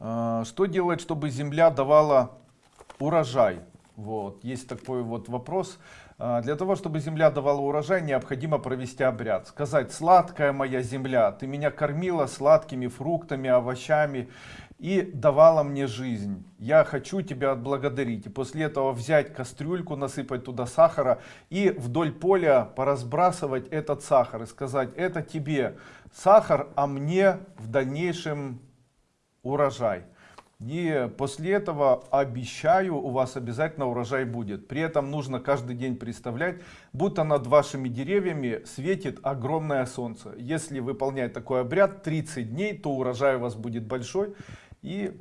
А, Что делать, чтобы земля давала урожай? Вот, есть такой вот вопрос. А, Для того, чтобы земля давала урожай, необходимо провести обряд. Сказать, сладкая моя земля, ты меня кормила сладкими фруктами, овощами и давала мне жизнь. Я хочу тебя отблагодарить. И после этого взять кастрюльку, насыпать туда сахара и вдоль поля поразбрасывать этот сахар и сказать, это тебе сахар, а мне в дальнейшем урожай. И после этого обещаю, у вас обязательно урожай будет. При этом нужно каждый день представлять, будто над вашими деревьями светит огромное солнце. Если выполнять такой обряд 30 дней, то урожай у вас будет большой. И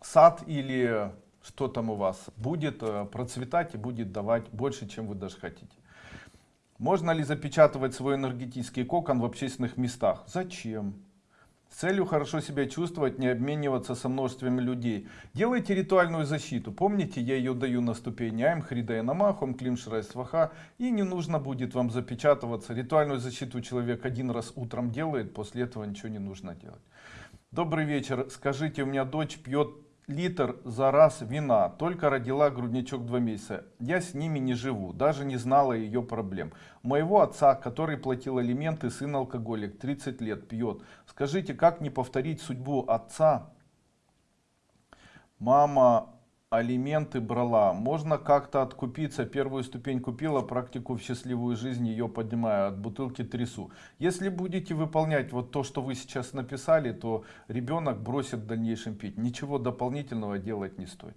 сад или что там у вас будет э, процветать и будет давать больше, чем вы даже хотите. Можно ли запечатывать свой энергетический кокон в общественных местах? Зачем? С целью хорошо себя чувствовать, не обмениваться со множеством людей. Делайте ритуальную защиту. Помните, я ее даю на ступени Айм, Хридая Намахом, Клим Шрай Сваха. И не нужно будет вам запечатываться. Ритуальную защиту человек один раз утром делает, после этого ничего не нужно делать. Добрый вечер. Скажите, у меня дочь пьет литр за раз вина, только родила грудничок два месяца. Я с ними не живу, даже не знала ее проблем. Моего отца, который платил алименты, сын алкоголик, 30 лет, пьет. Скажите, как не повторить судьбу отца? Мама алименты брала. Можно как-то откупиться. Первую ступень купила, практику в счастливую жизнь ее поднимаю. От бутылки трясу. Если будете выполнять вот то, что вы сейчас написали, то ребенок бросит в дальнейшем пить. Ничего дополнительного делать не стоит.